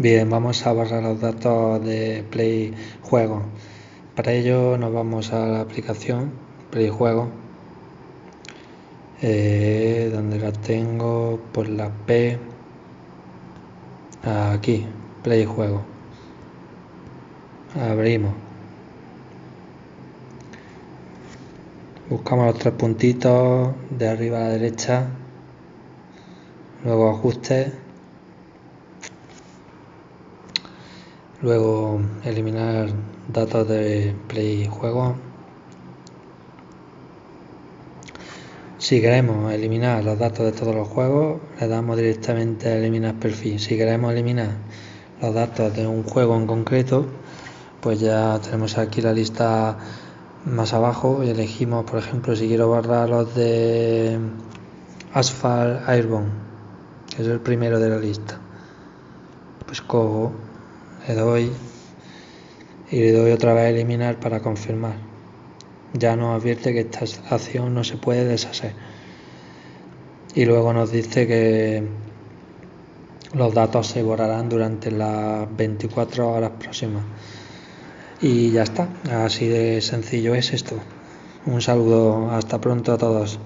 Bien, vamos a borrar los datos de Play Juego. Para ello nos vamos a la aplicación Play Juego, eh, donde la tengo por la P, aquí, Play Juego. Abrimos. Buscamos los tres puntitos de arriba a la derecha, luego ajustes luego eliminar datos de play juego si queremos eliminar los datos de todos los juegos le damos directamente a eliminar perfil. Si queremos eliminar los datos de un juego en concreto pues ya tenemos aquí la lista más abajo y elegimos por ejemplo si quiero borrar los de Asphalt Airborne que es el primero de la lista. Pues cojo le doy y le doy otra vez a eliminar para confirmar. Ya nos advierte que esta acción no se puede deshacer. Y luego nos dice que los datos se borrarán durante las 24 horas próximas. Y ya está. Así de sencillo es esto. Un saludo. Hasta pronto a todos